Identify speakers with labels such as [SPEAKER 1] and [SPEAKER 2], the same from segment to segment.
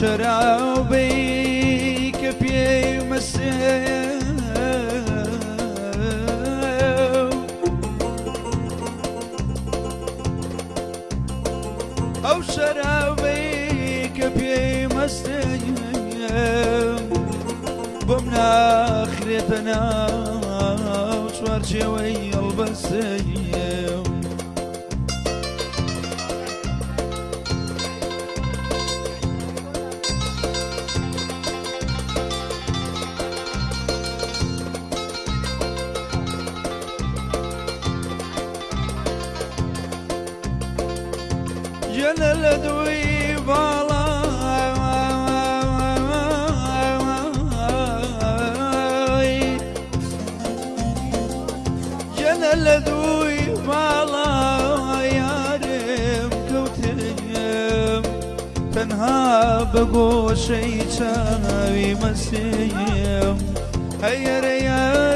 [SPEAKER 1] should I? ماشي ويا البسيم
[SPEAKER 2] جنى الأدوية ها بگوشه چاوی مسیم هی ریم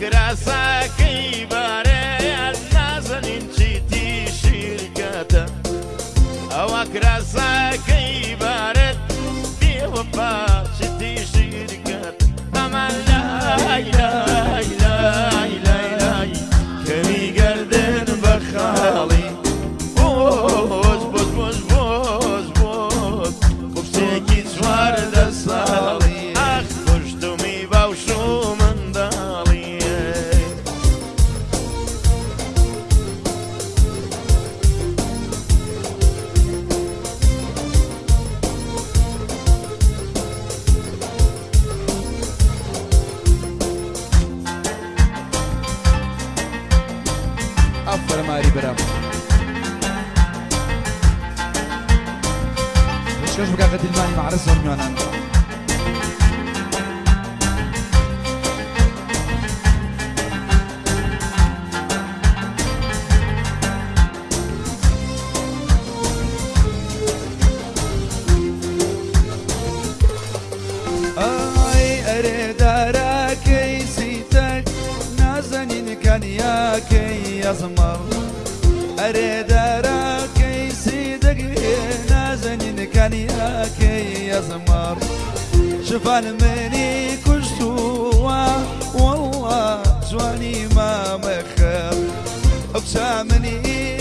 [SPEAKER 2] grasa. ثانية كي يزمر. شفع المني كل سوى والله جواني ما مخر ابسامني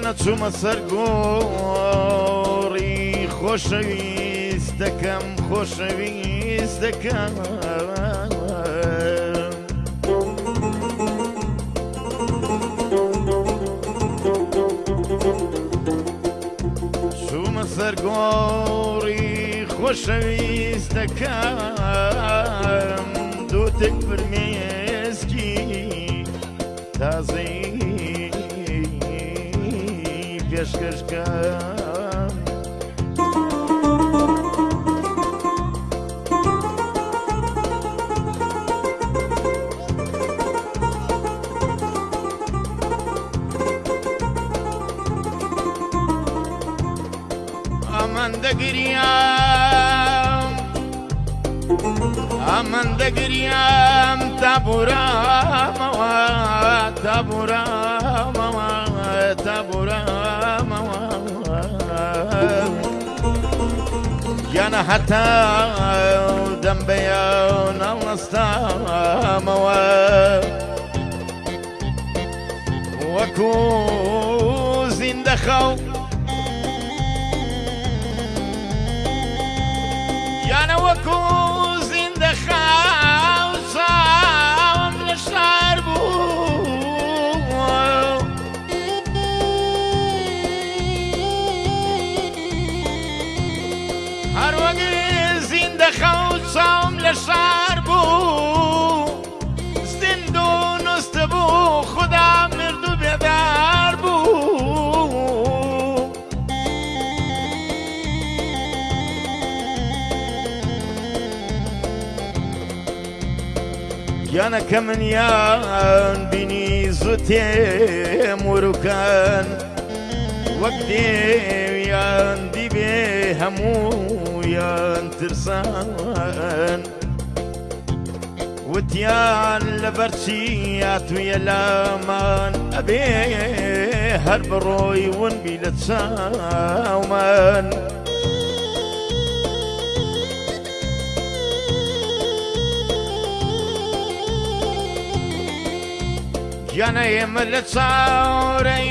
[SPEAKER 1] یانە چوومە سەر گۆڕی خۆشەویست دەکەم خۆشەویست دەکەم. چوومە سەر گۆڕی خۆشەویست دەکەم. دووتک فرمێسکی تازەی كشكشكان amanda giriyam amanda giriyam tabura mama tabura mama أنا حتى ذنبي نستموا وكو زنده يا أنا وكو أنا كمنيان بني زوتي موروكان وقتي يان دبي همو يان ترسان. وتيان لبرشيات ويا لامان ابي هربروي ونبي لتساومان گەنە ئێمە لە چاورەی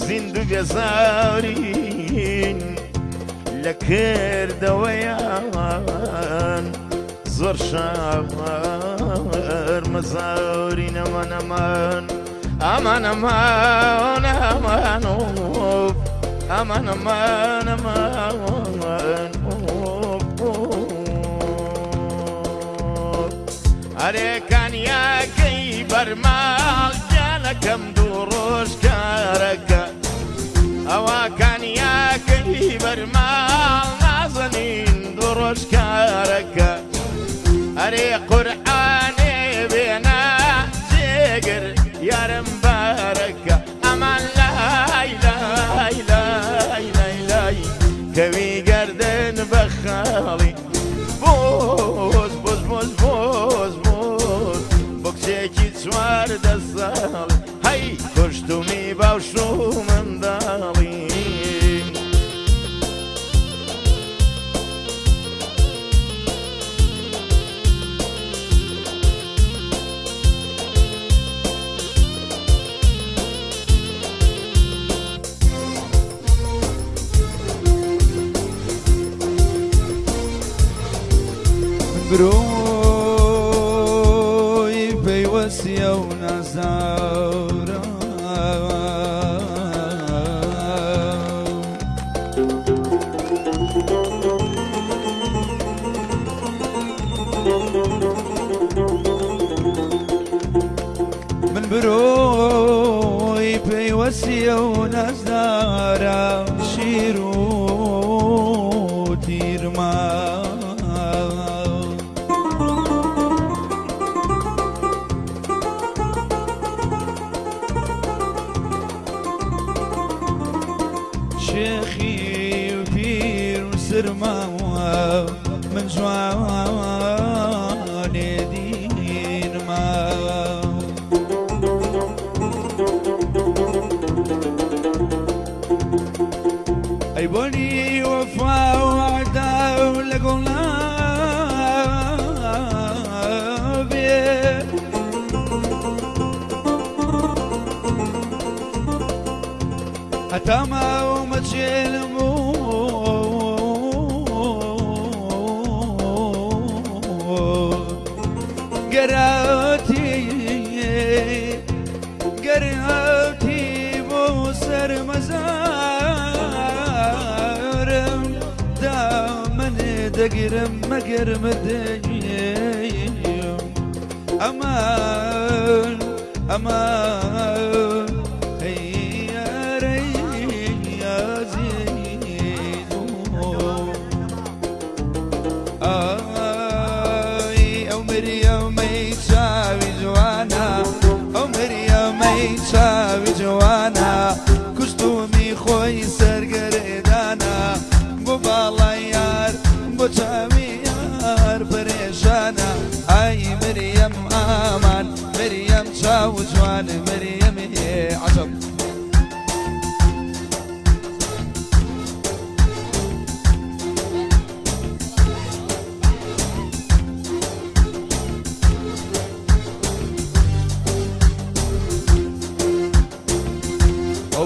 [SPEAKER 1] زیند و بێزارین لە کردەوەیان زۆر شەمەر مەزاوری نەمانەمان ئەمانەمان ئەمانەوە aman aman aman ئەرێکانیاکەی بەرماڵ جانەکەم دوو ڕۆژکارەکە ئەوەکانیاکەی بەرماڵ نازەنین دوو ڕۆژکارەکە ئەرێ قورە سوار دەسەڵ هەی
[SPEAKER 2] خوشتومی باوشومە تیرما شێخی و پیر و سرماوە من جوانێ هەتا ماوەمە چێلم و گەراتی گەراتی بۆ سەر مەزارم دامنێ دەگرم مەگەرمە دەگیم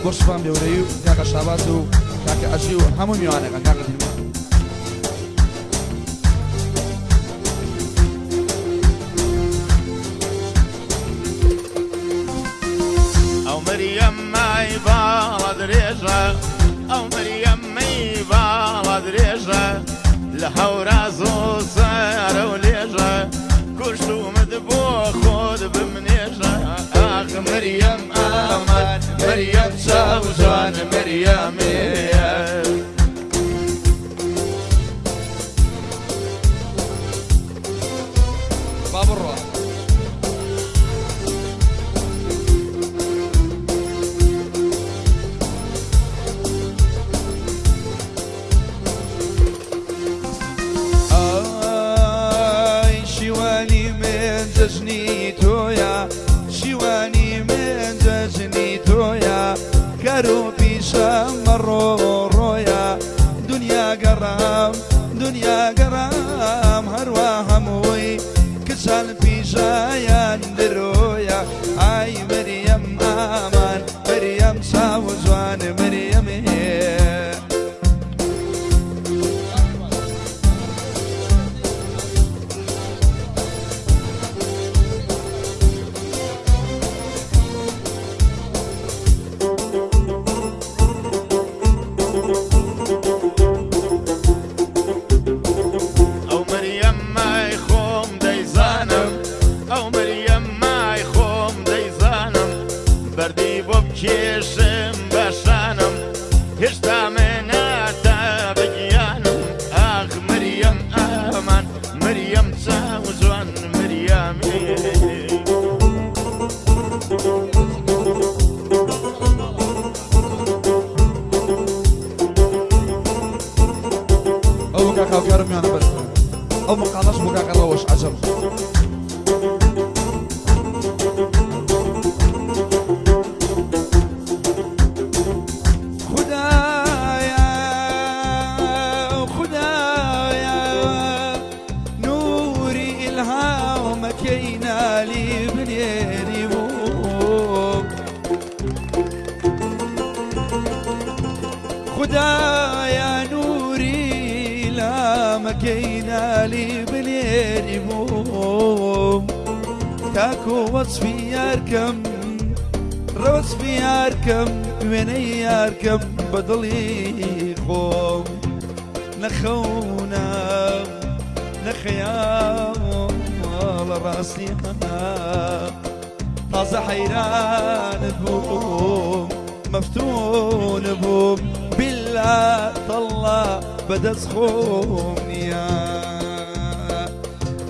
[SPEAKER 2] بەشفان بێورەی و کاکە شاباز و کاکە ئەژی و هەموو میوانەکان کاکە دیمە
[SPEAKER 1] ئەو مریەم مای باڵە درێژە ئەو مریەم مەی باڵە درێژە لە هەورا زۆ سارە و لێژە کوشتومت بۆ خۆت بمنێژە. ئاخ چاو جوان مریەمێ
[SPEAKER 2] با بڕۆ ئای شیوانی من دنیا گەڕام هەروە هەمووی کچان
[SPEAKER 1] I was خۆم
[SPEAKER 2] نەخەونە نەخەیاڵ لە ڕاستیە تازە حەیرانت بووم مفتون بوم. بالله طلع بدا سخوني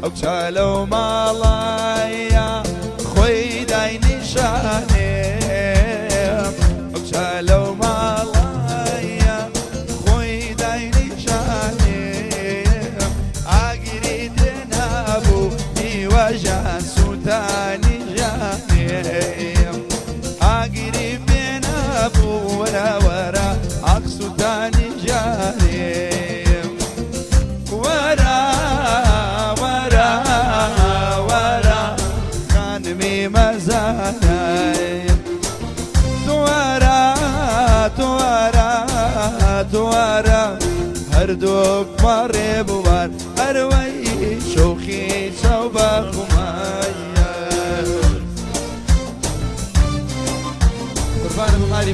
[SPEAKER 2] أو شالو مالايا خوي داي نشاني أو هردوك مري بوار أروي شوخي صوبا خمايا قربان ابو مالي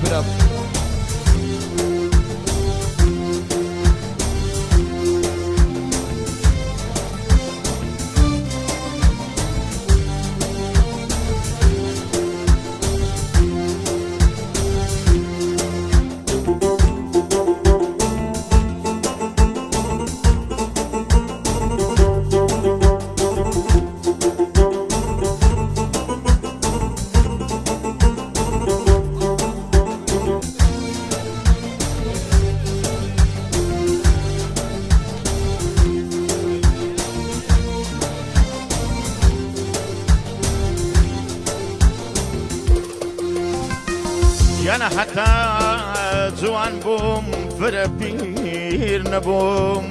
[SPEAKER 1] یانا حتا جوان بووم فرە پیر نەبووم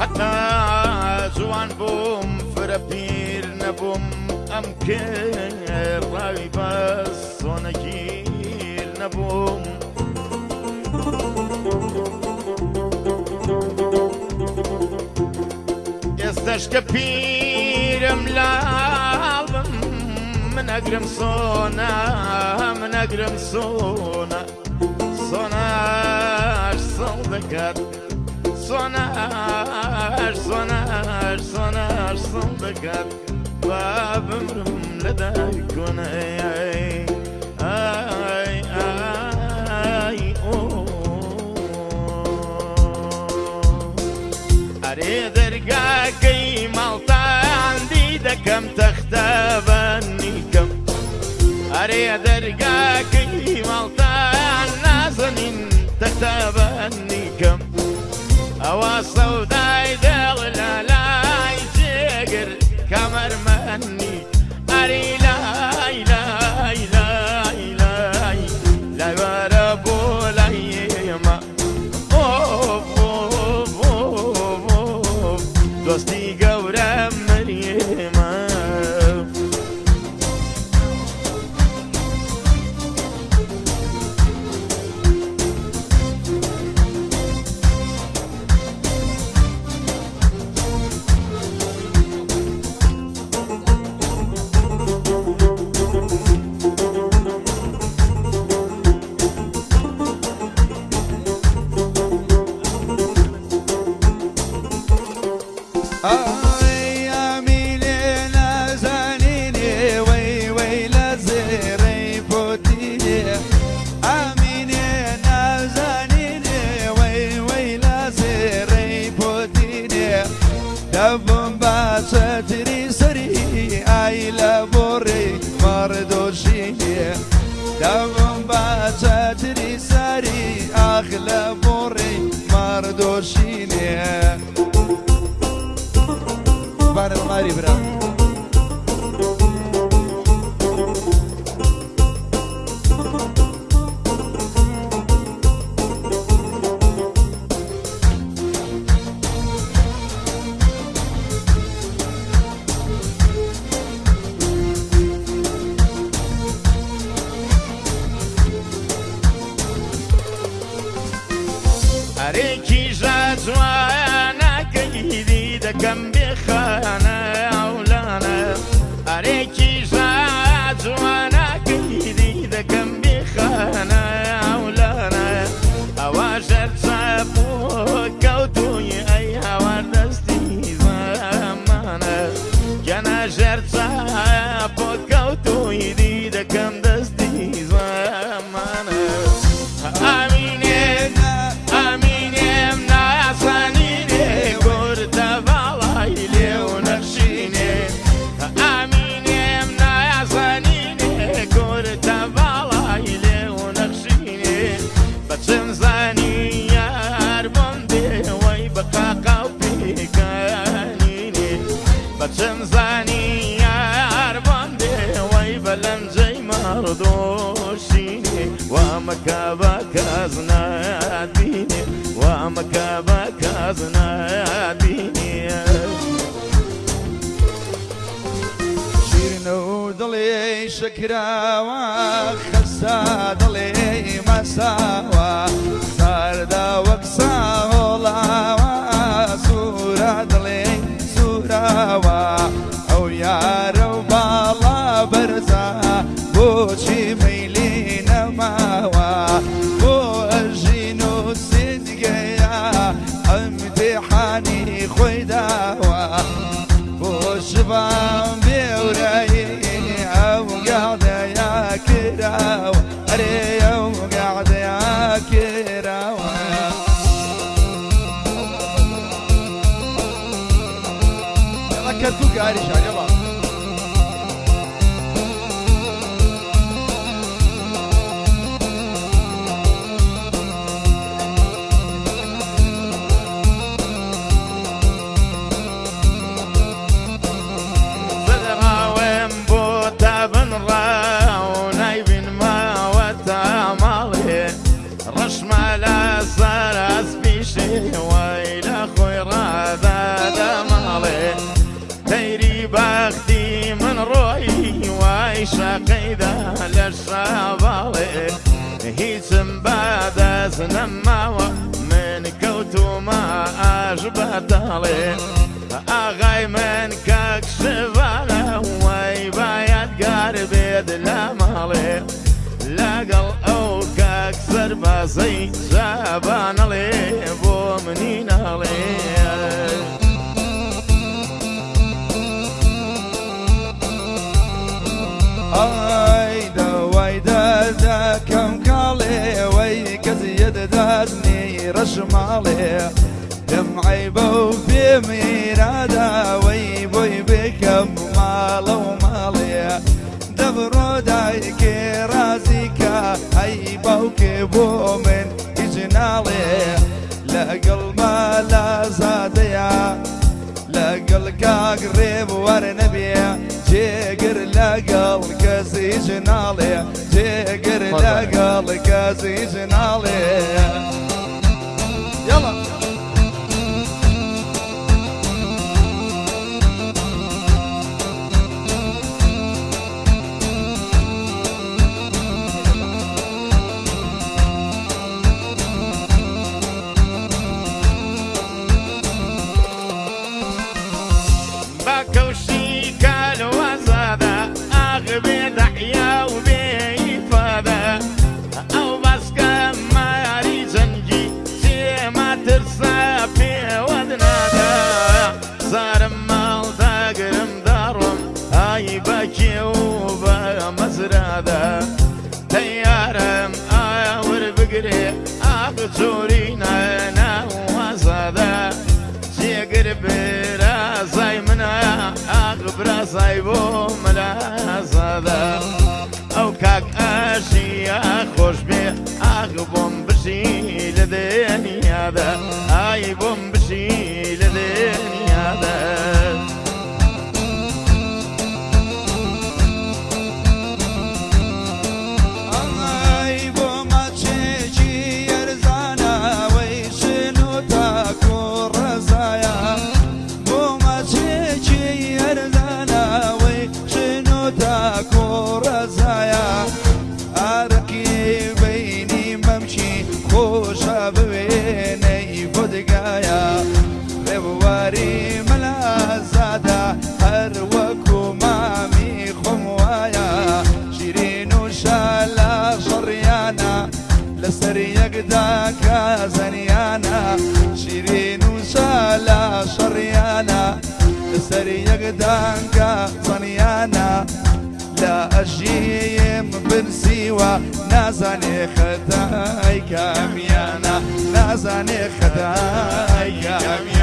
[SPEAKER 1] حتا جوان بووم فرە پیر نەبووم ئەم کێڕاوی بەس سۆنەگیر نەبووم ئێستش کە پیرم لاڵم من ئەگرم سۆنا من ئەگرم سۆنا سۆناش سڵ دەکات سۆناش سۆناش سۆناش سڵ دەکات با بمرم لە دایکۆنە ئای ئای ئای ئۆ ئەرێ دەرگاکەی ماڵتاندی دەکەم تەختە بەنیکەم ئەرێ دەرگاکەی ماڵتان نازەنین تەختە بەنیکەم
[SPEAKER 2] مكة بكازنا ديني. شيرن ودلي شكرا وخسا دلي صار دا وقصا هلا سورة دلي سورة
[SPEAKER 1] أو يا ayrı şarkı. سنە ماوە من کەوتومە ئاژ بەتەڵێ ئاغای من کاکشبانە وای باید گار بێت لە ماڵێ لەگەڵ ئەو کاکسەر بازەی جابانەڵێ بۆ منی ناڵێ.
[SPEAKER 2] غير شمالي دمعي بوفي ميرادا ويبوي بكم مالا
[SPEAKER 1] ومالي. دبرو دايكي رازيكا هاي
[SPEAKER 2] بوكي بومن جنالي لا
[SPEAKER 1] قلبا لا
[SPEAKER 2] زاديا لا قلقا قريب ورنبي جيقر لا قلقا زي جنالي جيقر لا قلقا زي حسن خدايا.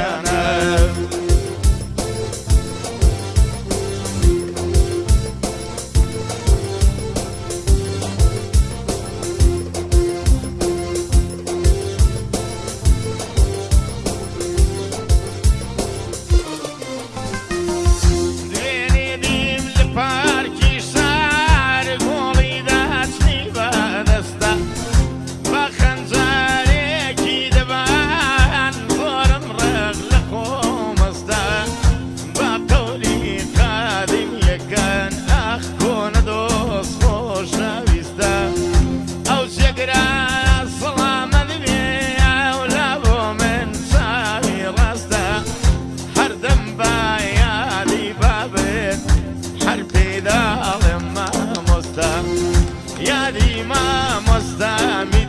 [SPEAKER 2] يا ريما السامي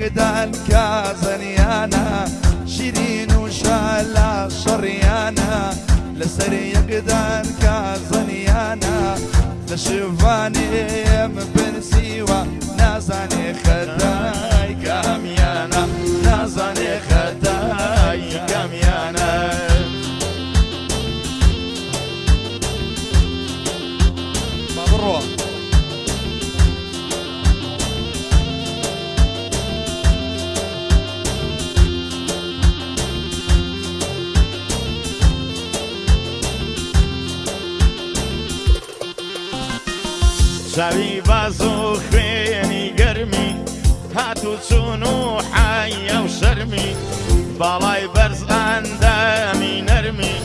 [SPEAKER 2] اقدان كازن يانا شيرين وشالا شريانا. لسر يقدان كازن يانا لشفاني من بن سيوا نازاني خدان
[SPEAKER 1] ساوی باز و خوێنی گەرمی هات و چون و حایە و شەرمی باڵای بەرز ئەندامی نەرمی.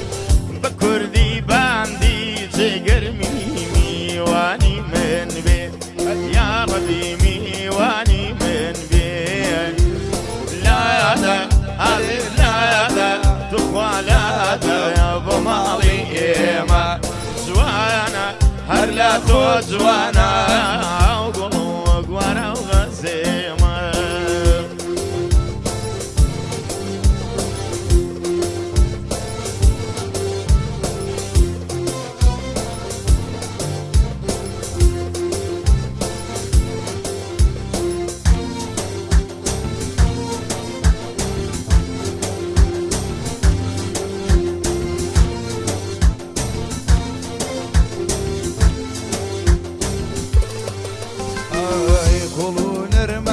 [SPEAKER 1] أزوانا